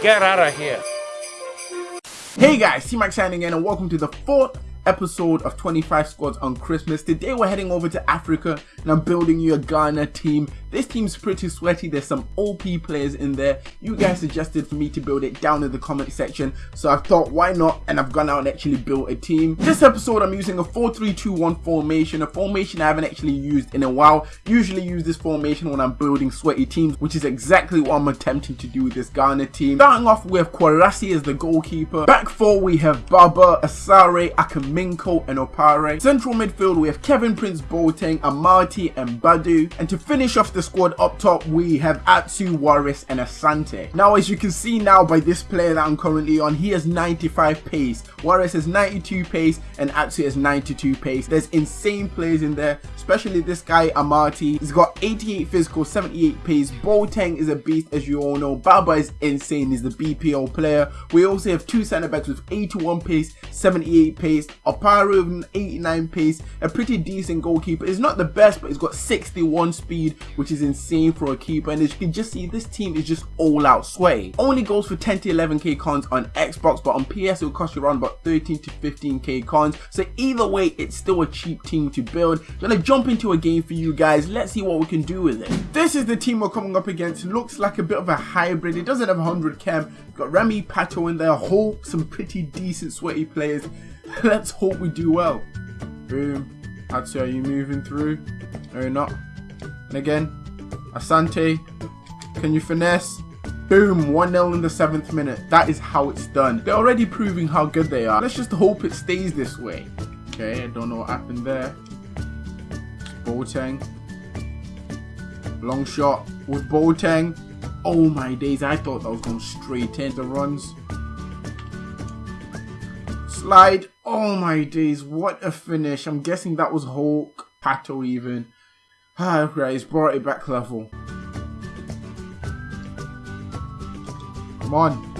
Get out of here. Hey guys, T-Max signing in and welcome to the fourth episode of 25 squads on Christmas. Today we're heading over to Africa and I'm building you a Ghana team. This team's pretty sweaty. There's some OP players in there. You guys suggested for me to build it down in the comment section. So I thought why not and I've gone out and actually built a team. This episode I'm using a 4-3-2-1 formation. A formation I haven't actually used in a while. Usually use this formation when I'm building sweaty teams which is exactly what I'm attempting to do with this Ghana team. Starting off with Kwarasey as the goalkeeper. Back four we have Baba, Asare, Akame Minko and Opare. Central midfield we have Kevin Prince Boateng, Amartey and Badu. And to finish off the squad up top we have Atsu, Waris and Asante. Now as you can see now by this player that I'm currently on, he has 95 pace. Waris has 92 pace and Atsu has 92 pace. There's insane players in there, especially this guy Amartey. He's got 88 physical, 78 pace. Boateng is a beast as you all know. Baba is insane, he's the BPO player. We also have two centre backs with 81 pace, 78 pace. Opare with an 89 pace, a pretty decent goalkeeper. He's not the best, but he's got 61 speed, which is insane for a keeper. And as you can just see, this team is just all out sway. Only goes for 10 to 11k cons on Xbox, but on PS it will cost you around about 13 to 15k cons. So either way, it's still a cheap team to build. I'm gonna jump into a game for you guys. Let's see what we can do with it. This is the team we're coming up against. Looks like a bit of a hybrid. It doesn't have 100 chem. Got Remy Pato in there. Hulk, some pretty decent sweaty players. Let's hope we do well. Boom. Atsu, are you moving through? No, you're not. And again, Asante, can you finesse? Boom, 1-0 in the 7th minute. That is how it's done. They're already proving how good they are. Let's just hope it stays this way. Okay, I don't know what happened there. Boateng. Long shot with Boateng. Oh my days, I thought that was going straight in. The runs. Slide. Oh my days, what a finish. I'm guessing that was Hulk, Pato even. Ah, right, he's brought it back level. Come on.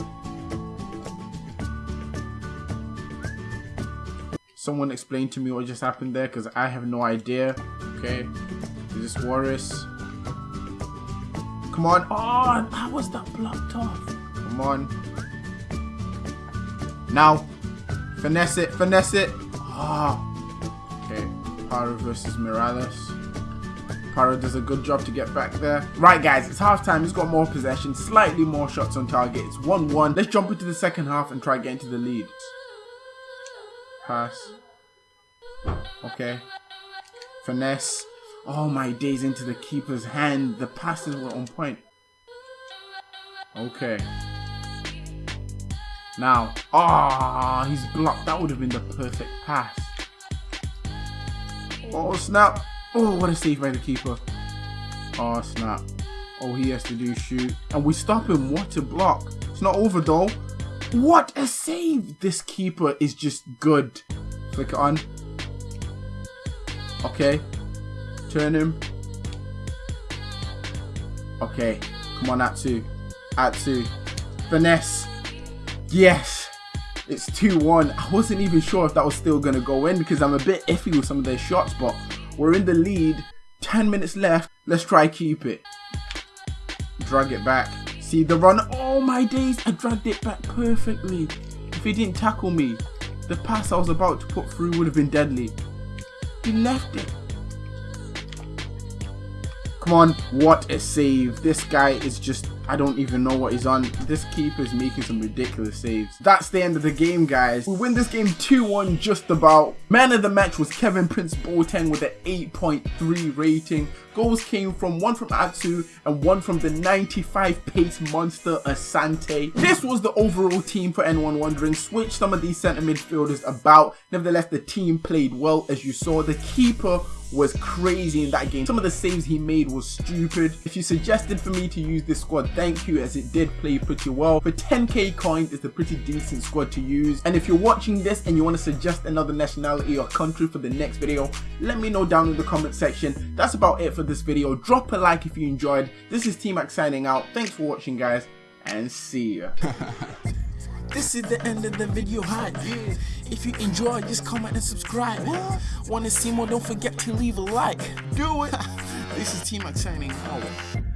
Someone explain to me what just happened there because I have no idea. Okay. Is this Waris? Come on. Oh, how was that blocked off? Come on. Now. Finesse it, finesse it. Ah. Oh. Okay. Paro versus Morales. Paro does a good job to get back there. Right, guys, it's half time. He's got more possession, slightly more shots on target. It's 1-1. Let's jump into the second half and try getting to the lead. Pass. Okay. Finesse. Oh my days into the keeper's hand. The passes were on point. Okay. Now, ah, oh, he's blocked. That would have been the perfect pass. Oh, snap. Oh, what a save by the keeper. Oh, snap. All he has to do shoot. And we stop him. What a block. It's not over, though. What a save. This keeper is just good. Flick it on. Okay. Turn him. Okay. Come on, Atsu. Atsu. Finesse. Yes. It's 2-1. I wasn't even sure if that was still going to go in because I'm a bit iffy with some of their shots, but we're in the lead. 10 minutes left. Let's try keep it. Drag it back. See the run. Oh my days. I dragged it back perfectly. If he didn't tackle me, the pass I was about to put through would have been deadly. He left it. Come on, what a save. This guy is just, I don't even know what he's on. This keeper is making some ridiculous saves. That's the end of the game, guys. We win this game 2-1 just about. Man of the match was Kevin Prince Boateng with an 8.3 rating. Goals came from one from Atsu and one from the 95 pace monster Asante. This was the overall team for N1 Wondering. Switch some of these centre midfielders about. Nevertheless, the team played well as you saw. The keeper was crazy in that game. Some of the saves he made was stupid. If you suggested for me to use this squad, thank you as it did play pretty well. For 10k coins, it's a pretty decent squad to use. And if you're watching this and you want to suggest another nationality or country for the next video, let me know down in the comment section. That's about it for this video. Drop a like if you enjoyed. This is T-Max signing out. Thanks for watching guys and see ya. This is the end of the video hi yeah. If you enjoy, just comment and subscribe. What? Wanna see more? Don't forget to leave a like. Do it. this is T-Max signing out.